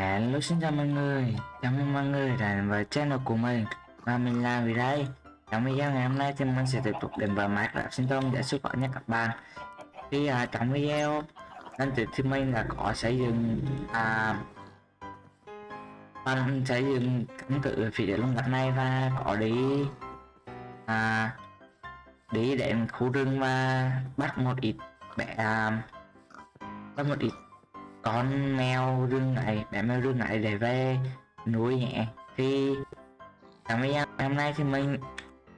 Hello xin chào mọi người, chào mừng mọi người đến với channel của mình. Và mình là vì đây Trong video ngày hôm nay thì mình sẽ tiếp tục đến với Minecraft Sinh Tông để xuất khẩu nha các bạn Thì à, trong video lần trước thì mình đã có xây dựng à, Bạn xây dựng căn cứ phía lông gạch này và có đi à, Đi đến khu rừng và bắt một ít bé à, Bắt một ít con mèo rừng này bé mèo rừng này để về nuôi nhẹ. Thì trong video hôm nay thì mình,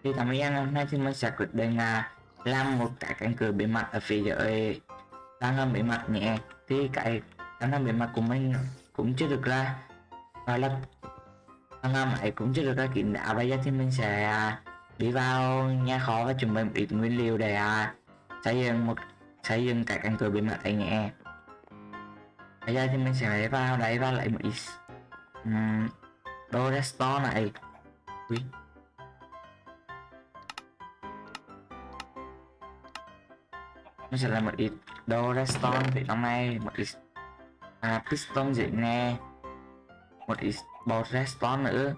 thì trong video hôm nay thì mình sẽ quyết định là làm một cái cánh cửa bí mặt ở phía dưới. Đang làm bí mặt nhẹ, thì cái đang làm bí mặt của mình cũng chưa được ra, gọi là, đang làm ấy cũng chưa được ra kín đáo. Bây giờ thì mình sẽ à, đi vào nhà kho và chuẩn bị một ít nguyên liệu để à, xây dựng một, xây dựng cái cánh cửa bí mặt ấy nhẹ bây giờ thì mình sẽ lấy vào đấy và lấy một ít um, đồ restore này. Ui. mình sẽ lấy một ít đồ restore thì trong này một ít à, piston dễ nghe. Một ít bột restore nữa.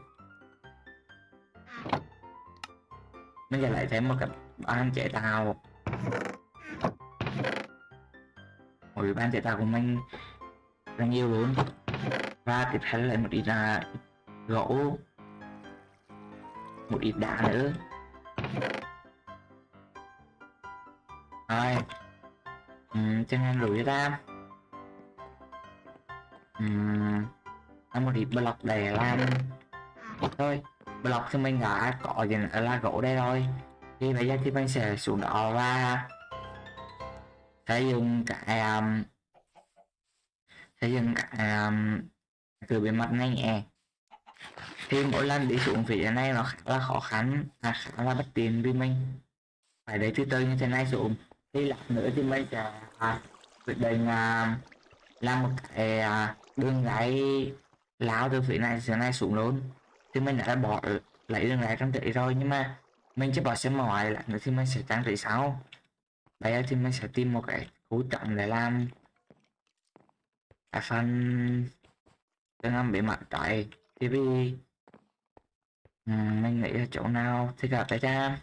Mình sẽ lấy thêm một cái ban chế tạo. Ôi ban chế tạo của mình rất nhiều luôn và tiếp theo lại một ít là gỗ. Một ít đá nữa. Rồi. Uhm, chân anh rủi ra. Uhm, một ít block để làm thôi block thì mình đã có gì là gỗ đây rồi thì bây giờ thì mình sẽ xuống đó và sử dụng cái um, xây dựng à, từ bề mặt này nhẹ. Thì mỗi lần đi xuống phía này nó khá là khó khăn à, khá là bất tiện vì mình phải để từ từ như thế này xuống. Thì lát nữa thì mình sẽ à, quyết định à, làm một cái à, đường gáy lao từ phía này phía này xuống luôn. Thì mình đã bỏ lấy đường gáy trong trị rồi nhưng mà mình chỉ bỏ xem ngoài lại nữa thì mình sẽ trang trí sau. Bây giờ thì mình sẽ tìm một cái khu trọng để làm à fan đang bị mặt tại TV ừ, mình nghĩ là chỗ nào thì gặp phải ra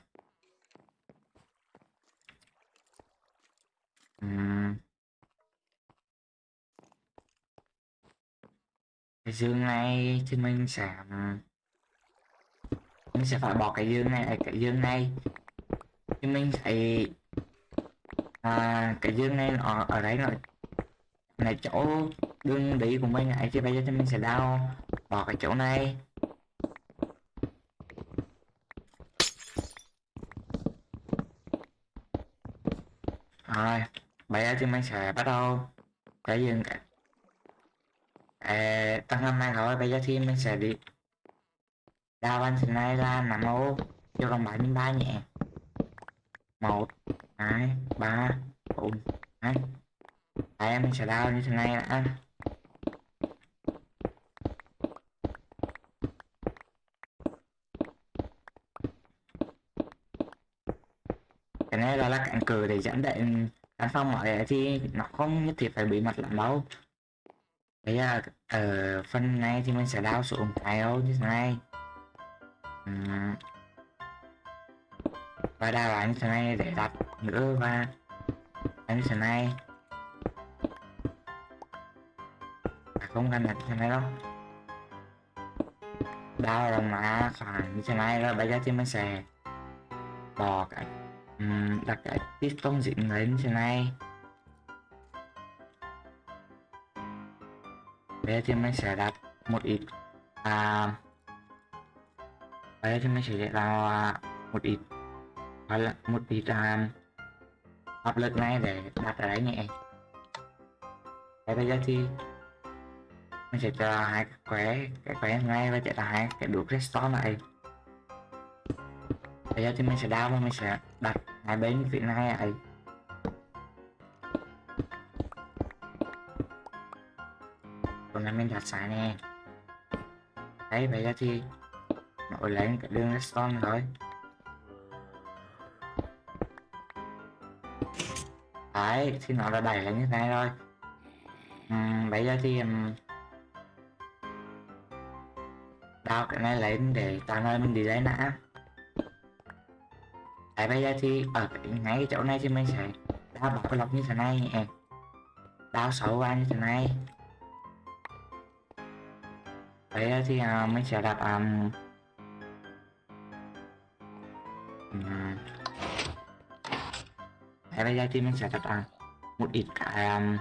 cái dương này thì mình sẽ ừ, mình sẽ phải bỏ cái dương này cái dương này. Thì mình phải à, cái dương này nó ở đấy rồi này chỗ đương đi của mình ngày chứ bây giờ thì mình sẽ đào bỏ cái chỗ này. Rồi bây giờ thì mình sẽ bắt đầu. Cái gì cả. à, tăng năm nay rồi bây giờ thì mình sẽ đi. Đào anh thì này là nằm ô cho đồng bảy ba nhẹ. Một hai ba bốn hai. Đấy, mình sẽ đào như thế này đã. Cái này gọi là cạnh cửa để dẫn đến căn phòng ở thì nó không nhất thiết phải bị mặt lắm đâu. Bây giờ ở phần này thì mình sẽ đào xuống cái như thế này. Uhm. và đào lại như thế này để đặt nữa và như thế này. Không cần đặt thế này đâu. Đau là mà khoảng như thế này rồi bây giờ thì mình sẽ bỏ cái um, đặt cái piston dính lên như thế này. Bây giờ thì mình sẽ đặt một ít à, bây giờ thì mình sẽ đặt à, một ít hoặc là một ít à, áp lực này để đặt ở đấy nhẹ bây giờ thì mình sẽ cho hai cái khỏe cái khỏe ngay và chạy là hai cái đuốc restore này bây giờ thì mình sẽ đao và mình sẽ đặt hai bên phía này ấy. Còn này mình đặt sai nè. Đấy bây giờ thì nổi lên cái đường restore rồi đấy thì nó đã đẩy lên như thế này rồi. Uhm, bây giờ thì um, tao cái này lấy để tạo nơi mình đi lấy nã Tại bây giờ thì ở cái, ngay cái chỗ này thì mình sẽ đào bọc cái lọc như thế này đào sâu qua như thế này. Bây giờ thì uh, mình sẽ đặt um, Đấy, bây giờ thì mình sẽ đặt uh, ờ, một ít cái um,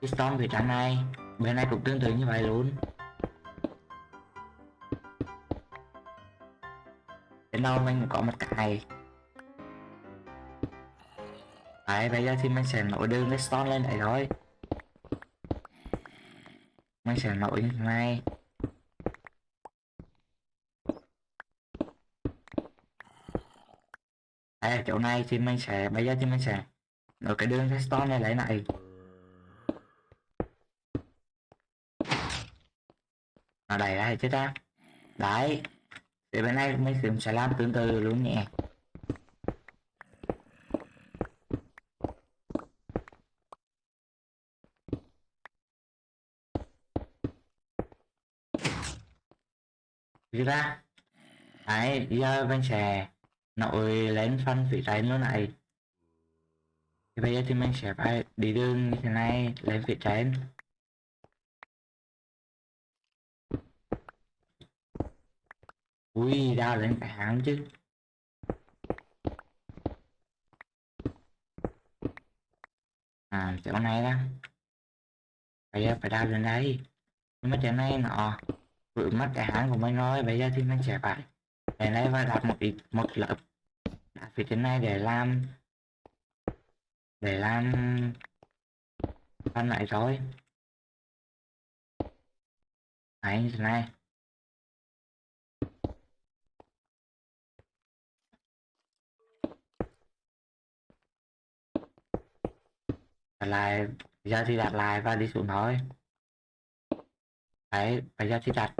piston về trang này. Bên này cũng tương tự như vậy luôn. Đến mình có một cái. Đấy, bây giờ thì mình sẽ nổi đường redstone lên đấy thôi. Mình sẽ nổi như thế này. Đấy, ở chỗ này thì mình sẽ, bây giờ thì mình sẽ nổi cái đường redstone này lấy này. Nó đây đây chứ ta. Đấy. Thì bên này mình sẽ làm tương tự luôn nhé đi ra. Đấy giờ bên sẽ nội lên phân phía trái luôn này. Thì bây giờ thì mình sẽ phải đi đường như thế này, lên phía trái ui đào lên cả chứ. À chỗ này đó. Bây giờ phải đào lên đây nhưng mà chỗ này nọ. Vừa mất cái hãng của mình rồi, bây giờ thì mình sẽ phải để lấy và đặt một ít, một lớp. Đặt phía trên này để làm để làm phân lại rồi. Đấy, như thế này. Đặt lại, giờ thì đặt lại và đi xuống thôi. Đấy, bây giờ thì đặt.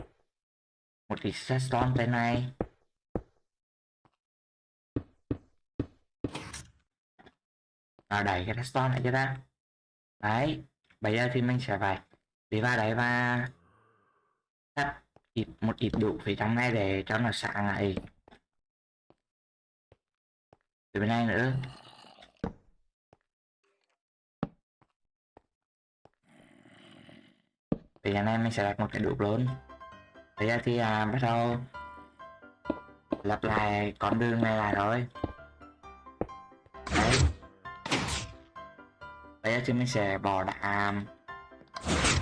Một cái redstone bên này. Và đẩy cái redstone lại cho ta. Đấy, bây giờ thì mình sẽ phải đi vào đấy và cắt ít, một ít đủ phía trong này để cho nó sáng lại. Từ bên này nữa. Thì anh em mình sẽ đặt một cái đục lớn. bây giờ thì à, bắt đầu lặp lại con đường này lại rồi. Đấy. Bây giờ thì mình sẽ bỏ đá à,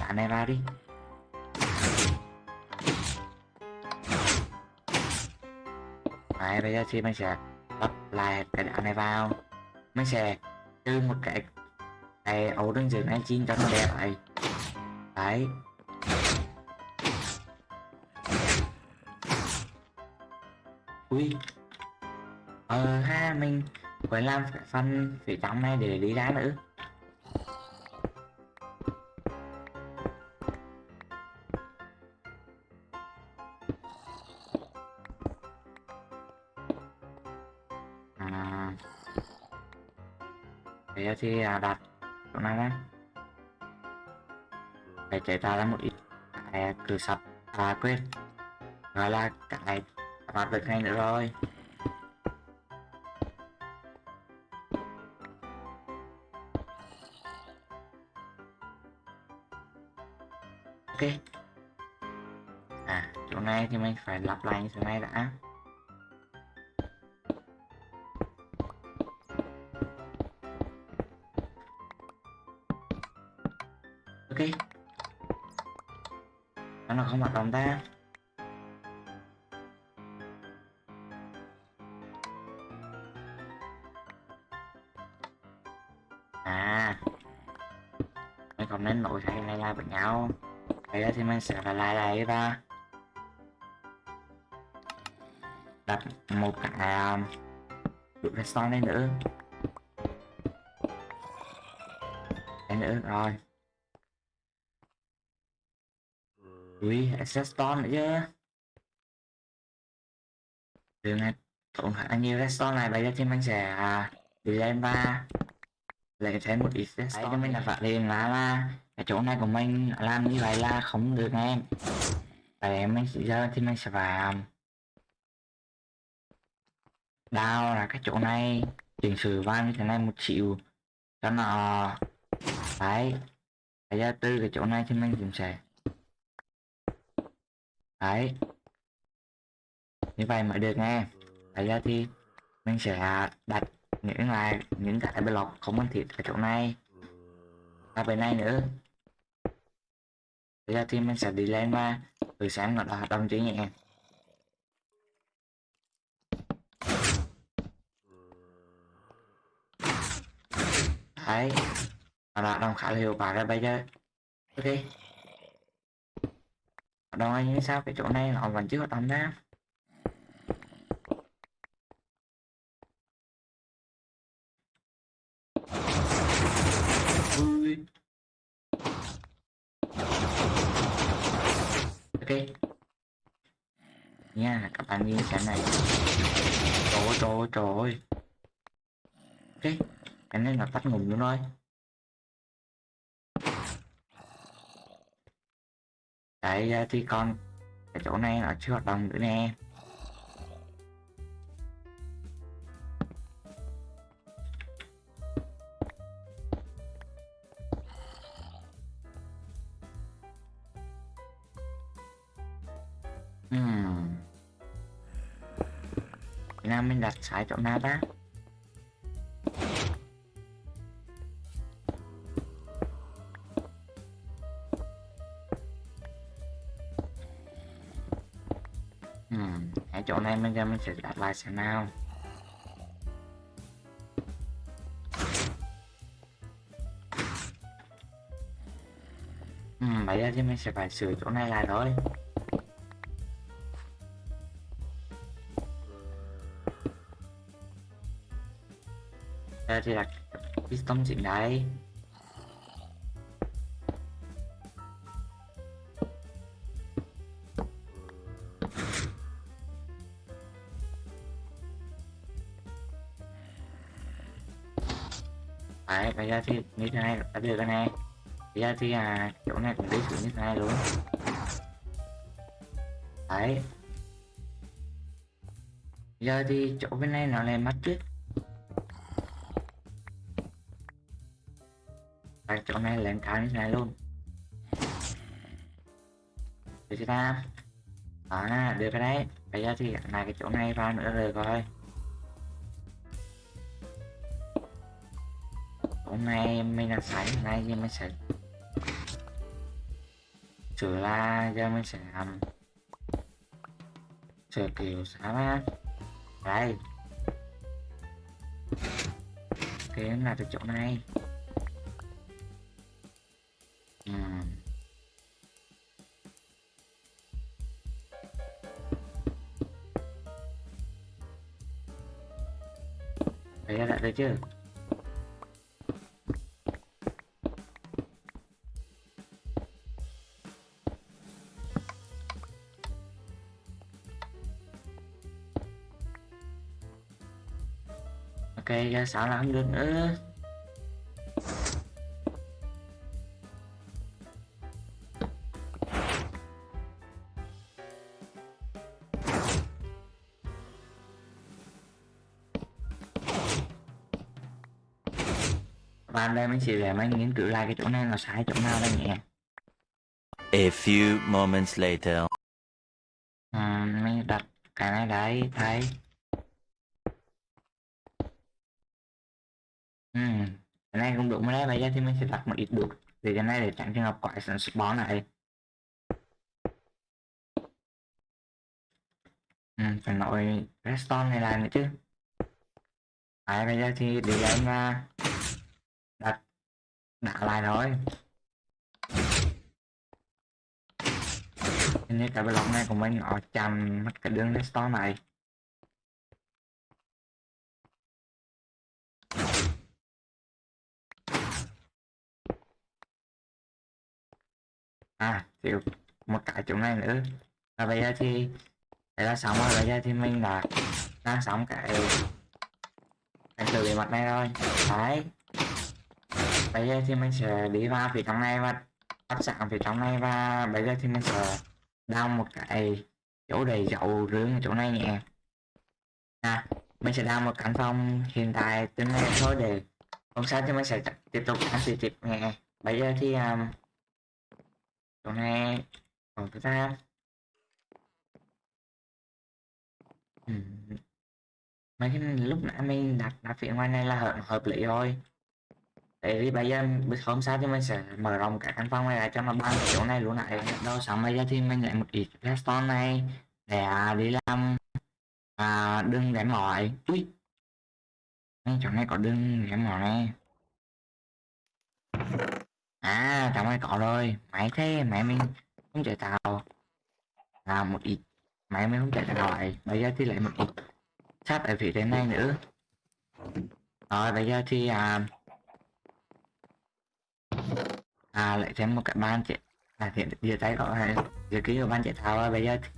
đá này ra đi. Đấy bây giờ thì mình sẽ lắp lại cái đá này vào. Mình sẽ trừ một cái cái ấu đường giường này chín cho nó đẹp vậy đấy. Ui. Ờ ha, mình phải làm phần phía trong này để đi ra nữa. À. Bây thì à, đặt chỗ này đấy phải chế tạo ra một ít cái cửa sập à quên. Gọi là cái hoạt được ngay nữa rồi. Ok. À chỗ này thì mình phải lặp lại như thế này đã. Ok. Nó không hoạt động ta. Nên nổi hay lai lai với nhau. Bây giờ thì mình sẽ phải lai lai ra. Đặt một cái um, cái son lên nữa. Lên nữa rồi. Ui access stone nữa chứ. Đường này tổn khá nhiều redstone này bây giờ thì mình sẽ đi lên và lấy thêm một ít đấy cho mình là phải liền là là cái chỗ này của mình làm như vậy là không được em Vậy mình giờ thì mình sẽ vào. Đao là cái chỗ này. Chỉnh sửa van như thế này một triệu. Cho nó đấy. Bây giờ từ cái chỗ này thì mình cũng sẽ đấy. Như vậy mới được nghe. Bây giờ thì mình sẽ đặt những là những cái block không cần thiết ở chỗ này. Và bên này nữa. Bây giờ thì mình sẽ đi lên và thử xem nó đã hoạt động chứ nhé đấy. Nó đã đồng khá là hiệu quả rồi bây giờ. Ok. Hoạt động như sao? Cái chỗ này nó vẫn chưa hoạt động ra Ui. ok nha, các bạn nhìn cái này trời ơi trời ơi trời ơi ok cái này là tắt ngủm luôn thôi. đấy à, thì còn cái chỗ này nó chưa hoạt động nữa nè Hmm. Thế nào mình đặt sai chỗ nào ta? ừ ở chỗ này mình ra mình sẽ đặt lại xem nào. ừ bây giờ thì mình sẽ phải sửa chỗ này lại thôi. Thì là piston chỉnh đấy Đấy, bây giờ thì như thế này đã được rồi này, Bây giờ thì à, chỗ này cũng đi xuống như thế này luôn. Đấy. Bây giờ thì chỗ bên này nó lên mắt trước. Chỗ này lên cao như thế này luôn. Được chưa ta? Đó, được cái đấy. Bây giờ thì lại cái chỗ này vào nữa rồi coi. hôm nay mình là hôm nay thì mình sẽ sửa la giờ mình sẽ làm sửa kiểu sao á đây cái là từ chỗ này Đấy là ok ra sợ là không được nữa. Mình sẽ để mình nghiên cứu lại cái chỗ này là sai chỗ nào đây nhỉ? A few moments later. ừ, mình đặt cái này đấy thấy. Ừ, cái này cũng đúng rồi đấy bây giờ thì mình sẽ đặt một ít bút để cái này để tránh trường hợp quái sản spawn này. Ừ, phải nói redstone này lại nữa chứ. Đấy, bây giờ thì lên và đặt đã lại thôi Hình như cái block này của mình nó chằm mất cái đường store này à chịu một cái chỗ này nữa. Và bây giờ thì đây là xong rồi bây giờ thì mình đã, đang xong cái cái từ bề mặt này rồi. Đấy bây giờ thì mình sẽ đi vào phía trong này và bắt sẵn phía trong này và bây giờ thì mình sẽ đào một cái chỗ đầy dậu rướng ở chỗ này nhé. À mình sẽ đào một căn phòng hiện tại từ này thôi để hôm sau thì mình sẽ tiếp tục ăn tiếp tiếp nhé. Bây giờ thì um, chỗ này còn thứ ta ừ. mấy cái lúc nãy mình đặt đặt phía ngoài này là hợp, hợp lý rồi. Tại vì bây giờ biết hôm sau thì mình sẽ mở rộng cả căn phòng này lại cho nó bằng chỗ này luôn lại đâu xong bây giờ thì mình lại một ít redstone này để à, đi làm à, đường để mỏi. Ui. Chỗ này có đường để mỏi này. À trong này có rồi. Máy thế máy mình không chạy tàu là một ít. Máy mình không chạy tàu lại bây giờ thì lại một ít. Sắt ở phía trên này nữa. Rồi bây giờ thì à, à lại thêm một cái ban chạy à hiện giờ tay có là giờ ký của ban chạy thao à, bây giờ thì,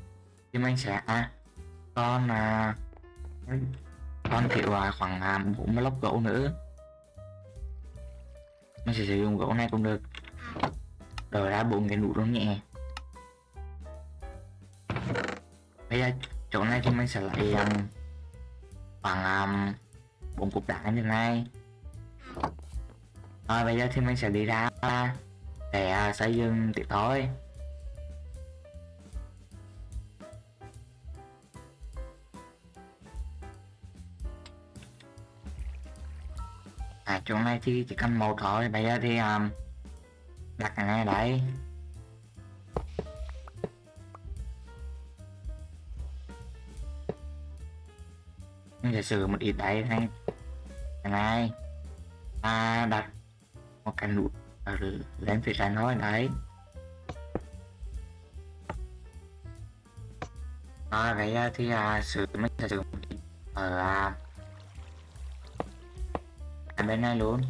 thì mình sẽ à, con à, con thiệu à, khoảng à, 40 lốc gỗ nữa. Mình sẽ sử dụng gỗ này cũng được. Đổi ra bốn cái nụ luôn nhẹ. Bây giờ chỗ này thì mình sẽ lại um, à, khoảng um, bốn cục đá như thế này. Rồi bây giờ thì mình sẽ đi ra để xây dựng tiếp thôi à chỗ này thì chỉ cần một thôi. Bây giờ thì um, đặt cái này đấy giả sử một ít đấy này. Cái này. Ta đặt một cái nút ở lên phía trên thôi đấy. À, vậy à, thì à, sử mình sẽ sử ở à, ở bên này luôn.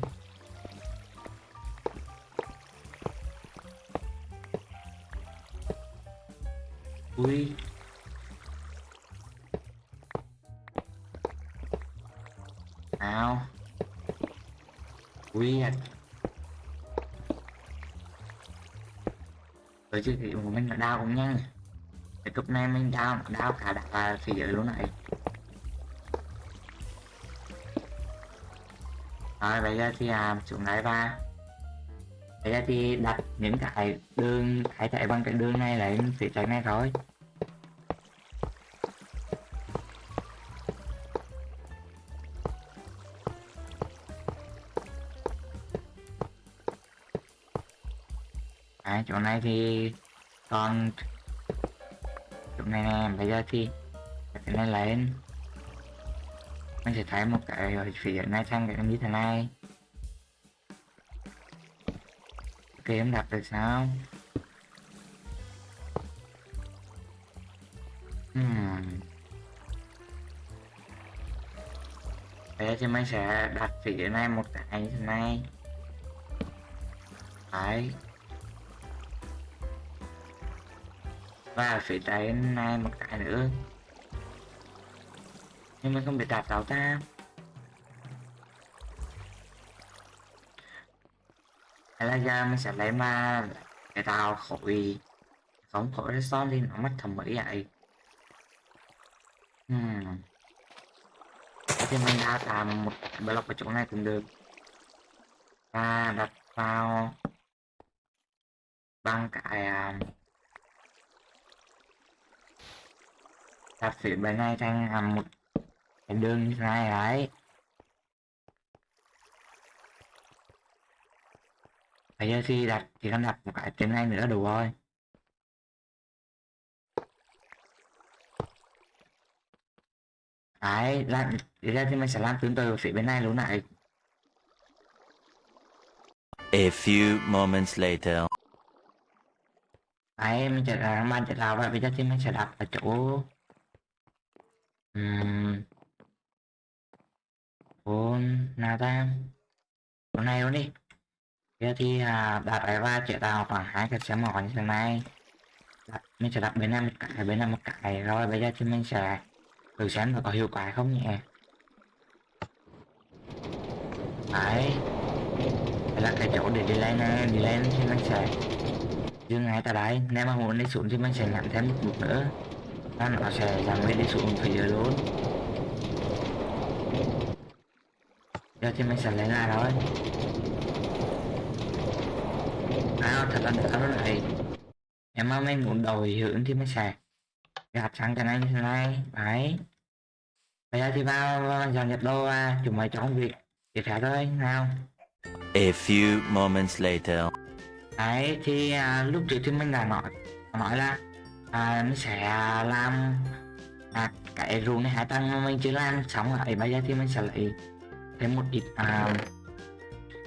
Ui. Nào. Ui à. Rồi chứ thì của mình là đau cũng nhanh cái cúp này mình đau đau cả đã thì giới luôn này. Rồi bây giờ thì à, xuống lại ba bây giờ thì đặt những cái đường hãy chạy bằng cái đường này lên phía chạy này rồi Này thì còn chỗ này nè, bây giờ thì cái này lên. Mình sẽ thấy một cái ở phía này sang cái như thế này. Ok, em đặt được sao? Hmm. bây giờ thì mình sẽ đặt phía này một cái như thế này. Đấy. Và phải trên này một cái nữa. Nhưng mà không bị đạp đâu ta. Hay là giờ mình sẽ lấy mà cái tàu khỏi. Không khỏi nó xót đi nó mất thẩm mỹ vậy. Hmm. thì mình đã làm một block ở chỗ này cũng được. Và đặt vào bằng cái uh, đặt phía bên này thành làm một cái đường này đấy. Bây giờ thì đặt chỉ cần đặt một cái trên này nữa đủ rồi. Đấy làm bây giờ thì mình sẽ làm tương tự phía bên này luôn này A few moments later. đấy mình sẽ làm ban chạy lao và bây giờ thì mình sẽ đặt ở chỗ um, bốn nào ta? Hôm này luôn đi. Kia thì à, đặt ở ba triệu tàu khoảng hai cái xe mỏ như thế này. Đặt, mình sẽ đặt bên này một cái bên này một cái rồi bây giờ thì mình sẽ thử xem là có hiệu quả không nhỉ? Đấy. Đây là cái chỗ để đi lên này đi lên thì mình sẽ Dừng ngay tại đấy nếu mà muốn đi xuống thì mình sẽ nhận thêm một bước nữa và nó sẽ giảm mình đi xuống phía dưới luôn. Giờ thì mình sẽ lấy lại thôi à thật là nó lại em mà mình muốn đổi hướng thì mình sẽ gạt sang cái này như thế này. Đấy. Bây giờ thì vào dọn dẹp đồ và chúng mày chọn việc. Tiếp theo thôi nào. A few moments later. đấy thì à, lúc trước thì mình đã nói nói là à, mình sẽ à, làm à, cái ruộng này hai tầng mà mình chưa làm xong rồi bây giờ thì mình sẽ lấy thêm một ít à,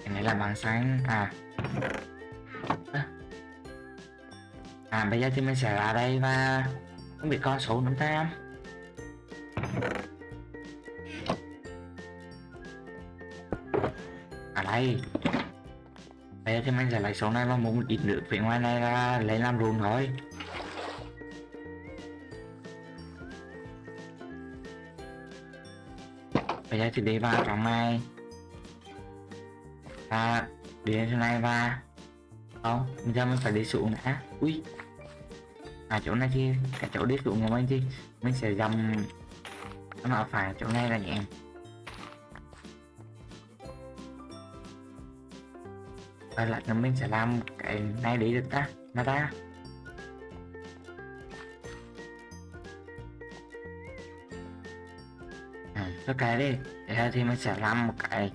cái này là bằng sáng à. À bây giờ thì mình sẽ ra đây và không biết con số chúng ta à đây. Bây giờ thì mình sẽ lấy số này và một ít nước phía ngoài này ra lấy làm ruộng thôi. Đây thì đi vào trong này. Và đi lên trên này và không, bây giờ mình phải đi xuống đã. Ui. À chỗ này thì cái chỗ đi xuống của mình thì mình sẽ dầm nó phải chỗ này là nhẹ. Và lại là mình sẽ làm cái này đi được ta. Mà ta à, cái đi. Thế thì mình sẽ làm một cái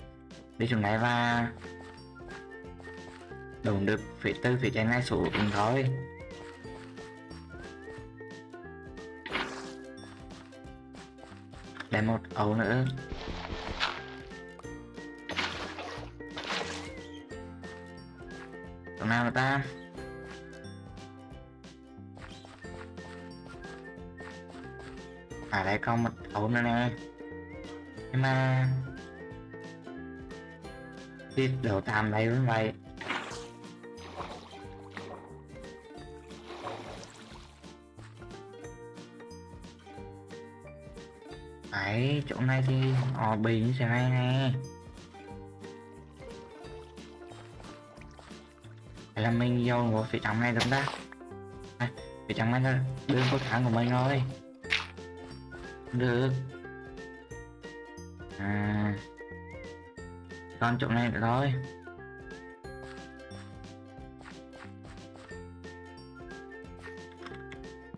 đi xuống này và đồn được phía tư phía trên này xuống thôi. Để một ấu nữa. Chỗ nào mà ta? À đây có một ấu nữa nè nhưng mà tiếp đầu tam đây với mày Đấy, chỗ này thì ò bì như thế này nè. Hay là mình vô ngồi phía trong này được ta? À, Phía trong này là đường của tháng của mình rồi. Được. À. Con chỗ này nữa thôi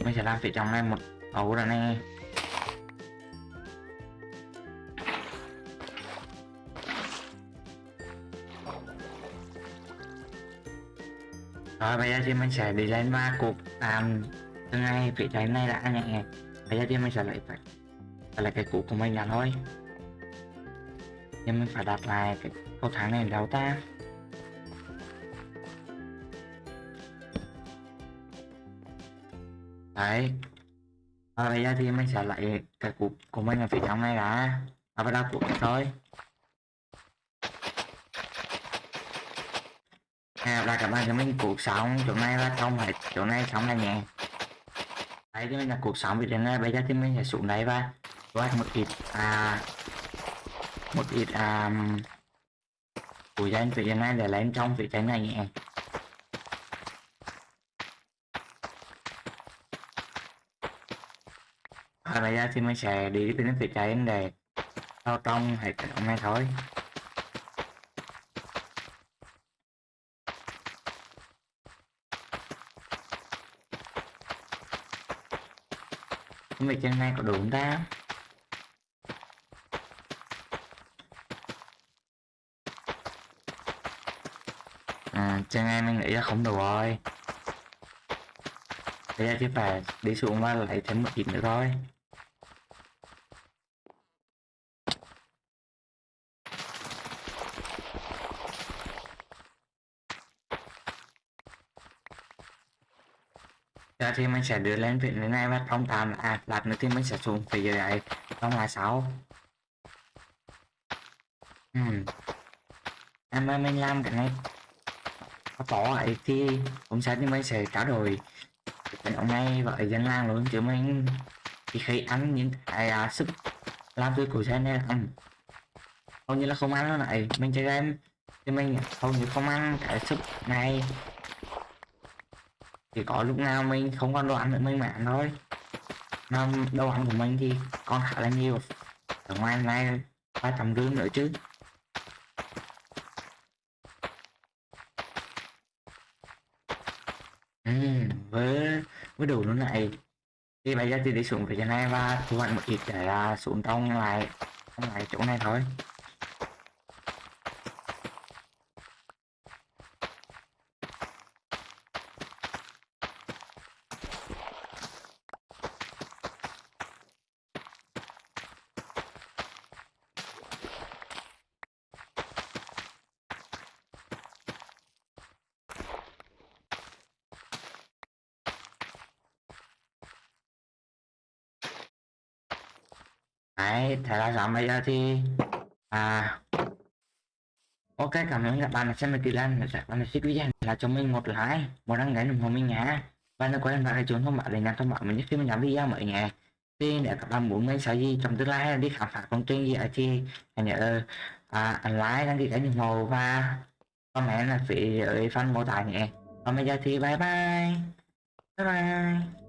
Mình sẽ làm phía trong này một ấu rồi này. Rồi, bây giờ thì mình sẽ đi lên ba cục làm từ ngay phía trái này đã nhẹ Bây giờ thì mình sẽ lấy phải lấy là cái cục của mình là thôi. Nhưng mình phải đặt lại cái cầu thang này đâu ta? Đấy. À, bây giờ thì mình sẽ lấy cái cục của mình ở phía trong này đã. À, bắt đầu cục thôi. À, là các bạn cho mình cuộc sống chỗ này là không phải chỗ này sống là nhẹ đấy thì mình là cuộc sống vì thế này bây giờ thì mình sẽ xuống đấy và quát một ít. À một ít um, của danh phía trên này để lên trong phía trên này nhẹ ở đây thì mình sẽ đi đến phía trên để vào trong hệ thống này thôi. Không biết trên này có đủ không cho nên mình nghĩ là không đủ rồi. Bây giờ chỉ phải đi xuống và lấy thêm một ít nữa thôi. Giờ thì mình sẽ đưa lên vị này và phong tạm à lát nữa thì mình sẽ xuống phía dưới này, trong là sáu ừ. Em ơi mình làm cái này có bỏ ấy thì cũng sẽ nhưng mình sẽ trả đổi cái ông này vậy dân làng luôn chứ mình thì khi ăn những cái à, sức làm tươi của xe này là ăn hầu như là không ăn nó lại. Mình chơi game thì mình hầu như không ăn cái sức này. Chỉ có lúc nào mình không còn đồ ăn nữa mình mà ăn thôi. Mà đồ ăn của mình thì còn khá là nhiều. Ở ngoài này ba trăm gương nữa chứ ừ, với với đủ lúc này thì bây giờ thì đi xuống phía trên này và thu hoạch một ít để là xuống trong lại trong lại chỗ này thôi. Đấy, thế là xong bây giờ thì à ok cảm ơn các bạn đã xem video lần các bạn đã thích video là cho mình một like một đăng ký ủng hộ mình nhé. Và đừng quên ấn vào chuông thông báo để nhận thông báo mình nhất khi mình làm video mới nhé. Thì để các bạn muốn mình sẽ gì trong tương lai hay đi khám phá công trình gì ở thì hãy nhớ à, ấn like đăng ký kênh ủng hộ và comment là phía dưới phần mô tả nhé. Còn bây giờ thì bye bye. Bye bye.